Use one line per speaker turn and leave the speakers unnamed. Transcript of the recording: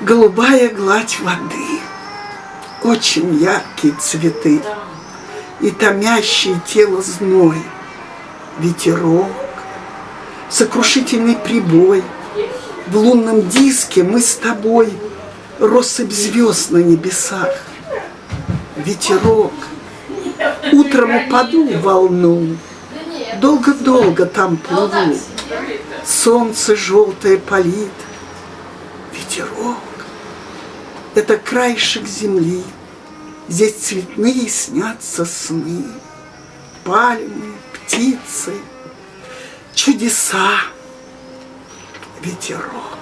голубая гладь воды, очень яркие цветы и томящее тело зной, ветерок, сокрушительный прибой. В лунном диске мы с тобой россыпь звезд на небесах, ветерок, утром упаду в волну, долго-долго там плыву, солнце желтое палит, ветерок. Это краешек земли, здесь цветные снятся сны, пальмы, птицы, чудеса, ветерок.